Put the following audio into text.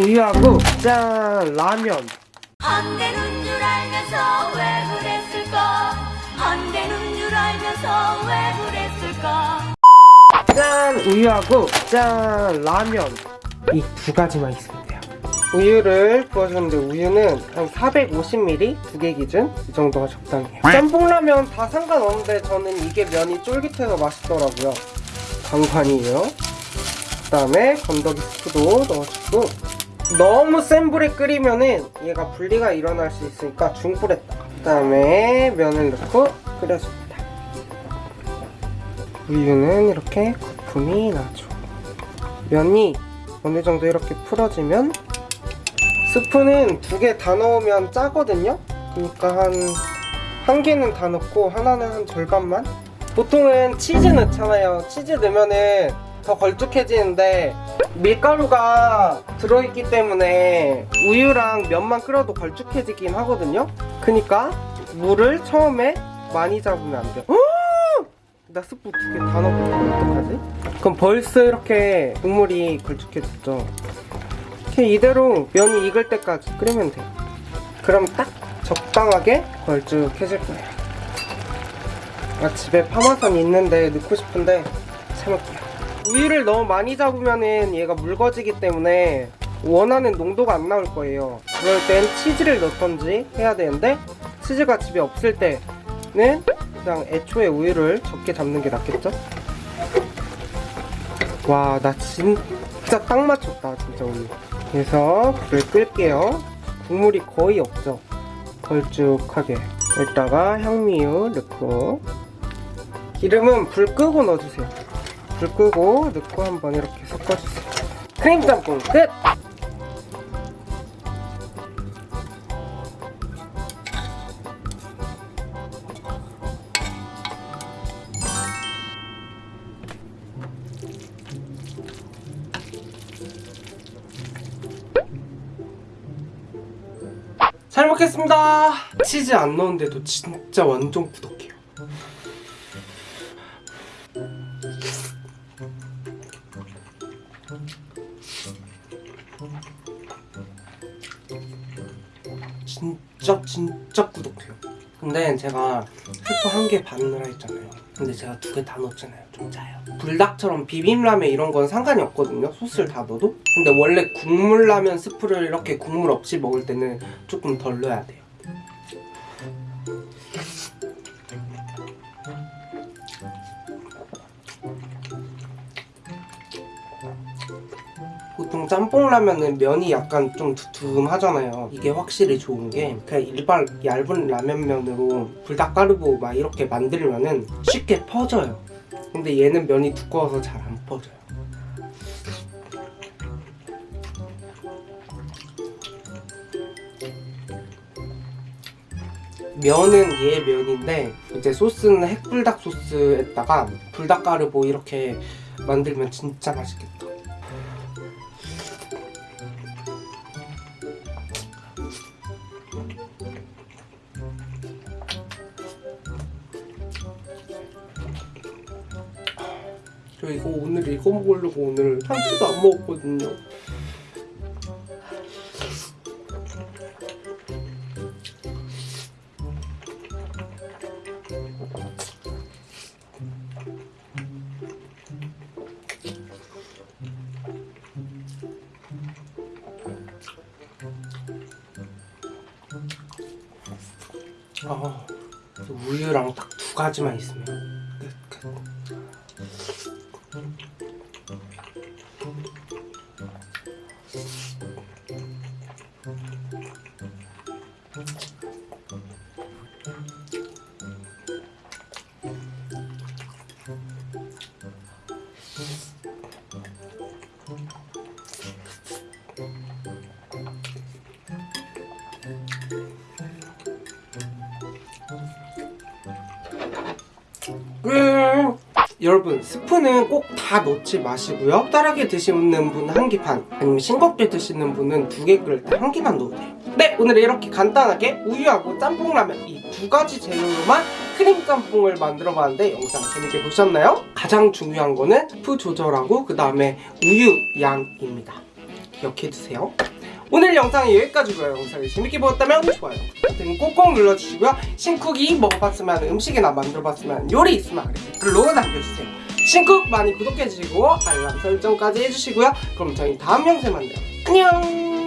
우유하고 짠 라면. 안 되는 줄 알면서 왜 그랬을까? 안 되는 줄 알면서 왜 그랬을까? 짠 우유하고 짠 라면. 이 두 가지만 있으면 돼요. 우유를 부어줬는데 우유는 한 450ml 두 개 기준 이 정도가 적당해요. 짬뽕라면 다 상관없는데 저는 이게 면이 쫄깃해서 맛있더라고요. 강판이에요. 그 다음에 건더기 스프도 넣어주고 너무 센 불에 끓이면은 얘가 분리가 일어날 수 있으니까 중불에다가 그 다음에 면을 넣고 끓여줍니다. 우유는 이렇게 거품이 나죠. 면이 어느 정도 이렇게 풀어지면 스프는 두 개 다 넣으면 짜거든요. 그러니까 한 한 개는 다 넣고 하나는 한 절반만? 보통은 치즈 넣잖아요. 치즈 넣으면은 더 걸쭉해지는데 밀가루가 들어있기 때문에 우유랑 면만 끓여도 걸쭉해지긴 하거든요. 그러니까 물을 처음에 많이 잡으면 안 돼요. 나 스프 두 개 다 넣었거든 어떡하지? 그럼 벌써 이렇게 국물이 걸쭉해졌죠? 이렇게 이대로 면이 익을 때까지 끓이면 돼요. 그럼 딱 적당하게 걸쭉해질 거예요. 아 집에 파마산 있는데 넣고 싶은데 참을게요 우유를 너무 많이 잡으면은 얘가 묽어지기 때문에 원하는 농도가 안 나올 거예요. 그럴 땐 치즈를 넣던지 해야 되는데 치즈가 집에 없을 때는 그냥 애초에 우유를 적게 잡는 게 낫겠죠? 와 나 진짜 딱 맞췄다 진짜 우유. 그래서 불을 끌게요. 국물이 거의 없죠. 걸쭉하게. 여기다가 향미유 넣고. 기름은 불 끄고 넣어주세요 불 끄고 넣고 한번 이렇게 섞어주세요. 크림 짬뽕 끝! 잘 먹겠습니다. 치즈 안 넣은데도 진짜 완전 구독해요 진짜 진짜 구독해요. 근데 제가 슈퍼 한개 반으로 했잖아요. 근데 제가 두 개 다 넣었잖아요. 좀 짜요. 불닭처럼 비빔라면 이런 건 상관이 없거든요. 소스를 다 넣어도. 근데 원래 국물라면 스프를 이렇게 국물 없이 먹을 때는 조금 덜 넣어야 돼요 보통 짬뽕 라면은 면이 약간 좀 두툼하잖아요. 이게 확실히 좋은 게 그냥 일반 얇은 라면면으로 불닭가루고 막 이렇게 만들면은 쉽게 퍼져요. 근데 얘는 면이 두꺼워서 잘 안 퍼져요. 면은 얘 면인데 이제 소스는 핵불닭 소스에다가 불닭가루 뭐 이렇게 만들면 진짜 맛있겠다 저 이거 오늘 이거 먹으려고 오늘 참치도 안 먹었거든요 아, 우유랑 딱 두 가지만 있으면 끝, 끝. 여러분 스프는 꼭 다 넣지 마시고요 적달하게 드시는 분은 한개반 아니면 싱겁게 드시는 분은 두 개 끓일 때 한 개만 넣어도 돼요 네 오늘 이렇게 간단하게 우유하고 짬뽕라면 이 두 가지 재료로만 크림 짬뽕을 만들어 봤는데 영상 재밌게 보셨나요? 가장 중요한 거는 스프 조절하고 그 다음에 우유 양입니다 기억해 주세요. 오늘 영상은 여기까지고요. 영상을 재밌게 보셨다면 좋아요 버튼 꼭꼭 눌러주시고요. 신쿡이 먹어봤으면 음식이나 만들어봤으면 요리 있으면 댓글로 남겨주세요. 신쿡 많이 구독해주시고 알람 설정까지 해주시고요. 그럼 저희 다음 영상에 만나요. 안녕